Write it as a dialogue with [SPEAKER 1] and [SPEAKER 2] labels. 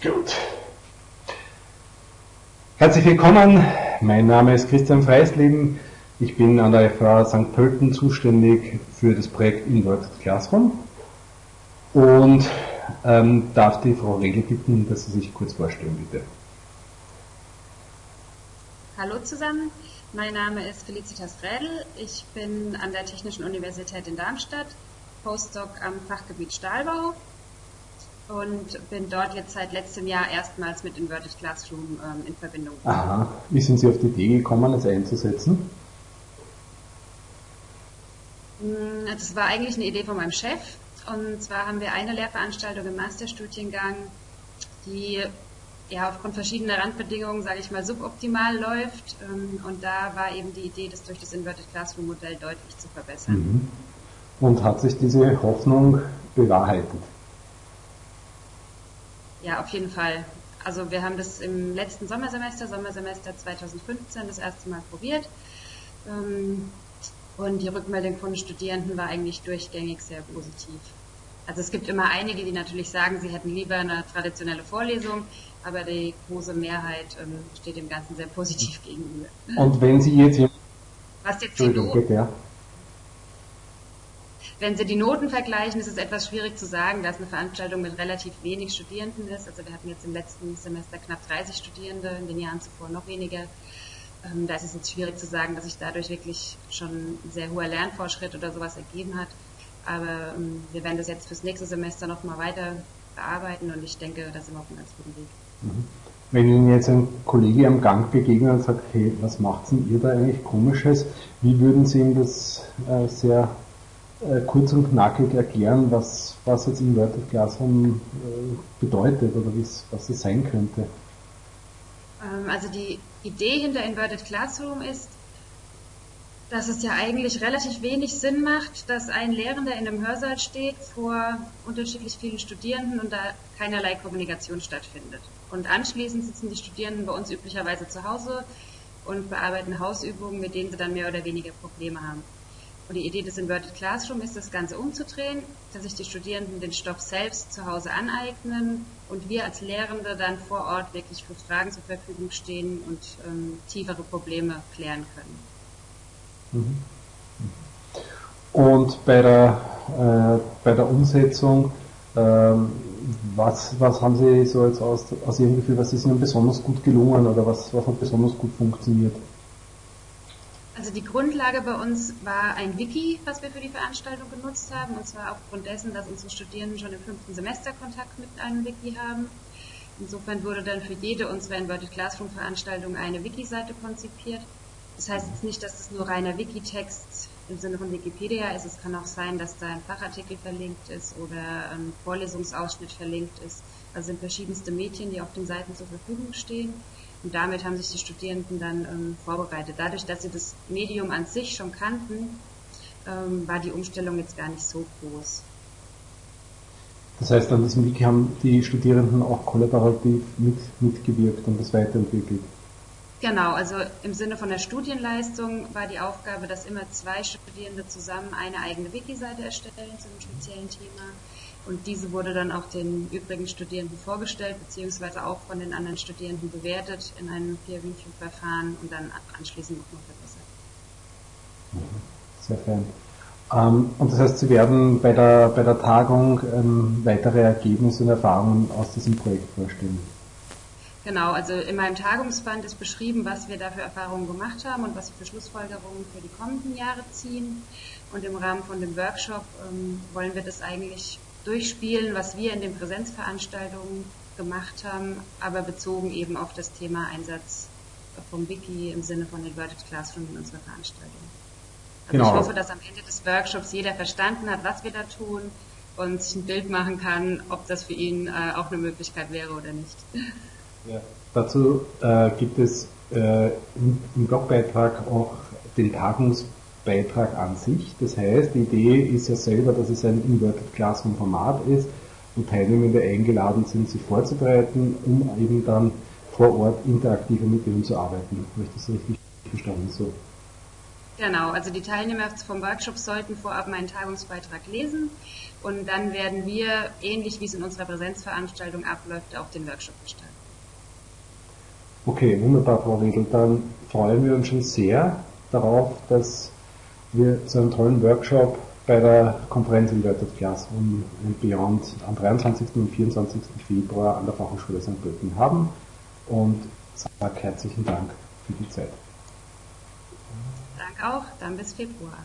[SPEAKER 1] Gut. Herzlich willkommen. Mein Name ist Christian Freisleben. Ich bin an der FH St. Pölten zuständig für das Projekt Inverted Classroom und ähm, darf die Frau Regel bitten, dass Sie sich kurz vorstellen, bitte.
[SPEAKER 2] Hallo zusammen, mein Name ist Felicitas Rädel. Ich bin an der Technischen Universität in Darmstadt, Postdoc am Fachgebiet Stahlbau und bin dort jetzt seit letztem Jahr erstmals mit Inverted Classroom ähm, in Verbindung.
[SPEAKER 1] Aha, wie sind Sie auf die Idee gekommen, es einzusetzen?
[SPEAKER 2] Das war eigentlich eine Idee von meinem Chef. Und zwar haben wir eine Lehrveranstaltung im Masterstudiengang, die ja aufgrund verschiedener Randbedingungen, sage ich mal, suboptimal läuft. Ähm, und da war eben die Idee, das durch das Inverted Classroom Modell deutlich zu verbessern. Mhm.
[SPEAKER 1] Und hat sich diese Hoffnung bewahrheitet?
[SPEAKER 2] Ja, auf jeden Fall. Also wir haben das im letzten Sommersemester, Sommersemester 2015, das erste Mal probiert. Ähm, und die Rückmeldung von Studierenden war eigentlich durchgängig sehr positiv. Also es gibt immer einige, die natürlich sagen, sie hätten lieber eine traditionelle Vorlesung, aber die große Mehrheit ähm, steht dem Ganzen sehr positiv gegenüber.
[SPEAKER 1] Und wenn Sie jetzt...
[SPEAKER 2] Was jetzt die Noten, ja. Wenn Sie die Noten vergleichen, ist es etwas schwierig zu sagen, dass eine Veranstaltung mit relativ wenig Studierenden ist. Also wir hatten jetzt im letzten Semester knapp 30 Studierende, in den Jahren zuvor noch weniger. Ähm, da ist es jetzt schwierig zu sagen, dass sich dadurch wirklich schon ein sehr hoher Lernfortschritt oder sowas ergeben hat. Aber ähm, wir werden das jetzt fürs nächste Semester nochmal weiter bearbeiten und ich denke, da sind wir auf einem ganz guten Weg.
[SPEAKER 1] Mhm. Wenn Ihnen jetzt ein Kollege am Gang begegnet und sagt, hey, was macht denn ihr da eigentlich Komisches? Wie würden Sie ihm das äh, sehr äh, kurz und knackig erklären, was, was jetzt Inverted Classroom äh, bedeutet oder was es sein könnte?
[SPEAKER 2] Ähm, also die Idee hinter Inverted Classroom ist, dass es ja eigentlich relativ wenig Sinn macht, dass ein Lehrender in einem Hörsaal steht vor unterschiedlich vielen Studierenden und da keinerlei Kommunikation stattfindet. Und anschließend sitzen die Studierenden bei uns üblicherweise zu Hause und bearbeiten Hausübungen, mit denen sie dann mehr oder weniger Probleme haben. Und die Idee des Inverted Classroom ist, das Ganze umzudrehen, dass sich die Studierenden den Stoff selbst zu Hause aneignen und wir als Lehrende dann vor Ort wirklich für Fragen zur Verfügung stehen und ähm, tiefere Probleme klären können.
[SPEAKER 1] Mhm. Und bei der, äh, bei der Umsetzung, ähm, was, was haben Sie so jetzt aus, aus Ihrem Gefühl, was ist Ihnen besonders gut gelungen oder was, was hat besonders gut funktioniert?
[SPEAKER 2] Also die Grundlage bei uns war ein Wiki, was wir für die Veranstaltung genutzt haben, und zwar aufgrund dessen, dass unsere Studierenden schon im fünften Semester Kontakt mit einem Wiki haben. Insofern wurde dann für jede unserer Inverted Classroom Veranstaltungen eine Wiki-Seite konzipiert. Das heißt jetzt nicht, dass es nur reiner Wikitext im Sinne von Wikipedia ist. Es kann auch sein, dass da ein Fachartikel verlinkt ist oder ein Vorlesungsausschnitt verlinkt ist. Also sind verschiedenste Medien, die auf den Seiten zur Verfügung stehen. Und damit haben sich die Studierenden dann ähm, vorbereitet. Dadurch, dass sie das Medium an sich schon kannten, ähm, war die Umstellung jetzt gar nicht so groß.
[SPEAKER 1] Das heißt, an diesem Wiki haben die Studierenden auch kollaborativ mit, mitgewirkt und das weiterentwickelt.
[SPEAKER 2] Genau, also im Sinne von der Studienleistung war die Aufgabe, dass immer zwei Studierende zusammen eine eigene Wiki-Seite erstellen zu einem speziellen Thema und diese wurde dann auch den übrigen Studierenden vorgestellt, beziehungsweise auch von den anderen Studierenden bewertet in einem Peer-Review-Verfahren und dann anschließend noch verbessert.
[SPEAKER 1] Sehr fein. Ähm, und das heißt, Sie werden bei der, bei der Tagung ähm, weitere Ergebnisse und Erfahrungen aus diesem Projekt vorstellen?
[SPEAKER 2] Genau, also in meinem Tagungsband ist beschrieben, was wir da für Erfahrungen gemacht haben und was wir für Schlussfolgerungen für die kommenden Jahre ziehen. Und im Rahmen von dem Workshop ähm, wollen wir das eigentlich durchspielen, was wir in den Präsenzveranstaltungen gemacht haben, aber bezogen eben auf das Thema Einsatz vom Wiki im Sinne von Inverted Classroom in unserer Veranstaltung. Also genau. Ich hoffe, dass am Ende des Workshops jeder verstanden hat, was wir da tun und sich ein Bild machen kann, ob das für ihn äh, auch eine Möglichkeit wäre oder nicht.
[SPEAKER 1] Ja. Dazu äh, gibt es äh, im, im Blogbeitrag auch den Tagungs Beitrag an sich. Das heißt, die Idee ist ja selber, dass es ein Inverted Classroom Format ist und Teilnehmende eingeladen sind, sich vorzubereiten, um eben dann vor Ort interaktiver mit denen zu arbeiten. Habe ich das richtig verstanden? So.
[SPEAKER 2] Genau, also die Teilnehmer vom Workshop sollten vorab meinen Tagungsbeitrag lesen und dann werden wir, ähnlich wie es in unserer Präsenzveranstaltung abläuft, auch den Workshop gestalten.
[SPEAKER 1] Okay, wunderbar, Frau Riedl. Dann freuen wir uns schon sehr darauf, dass wir so einen tollen Workshop bei der Konferenz Inverted Class und Beyond am 23. und 24. Februar an der Fachhochschule St. Pölten haben und sage herzlichen Dank für die Zeit.
[SPEAKER 2] Danke auch, dann bis Februar.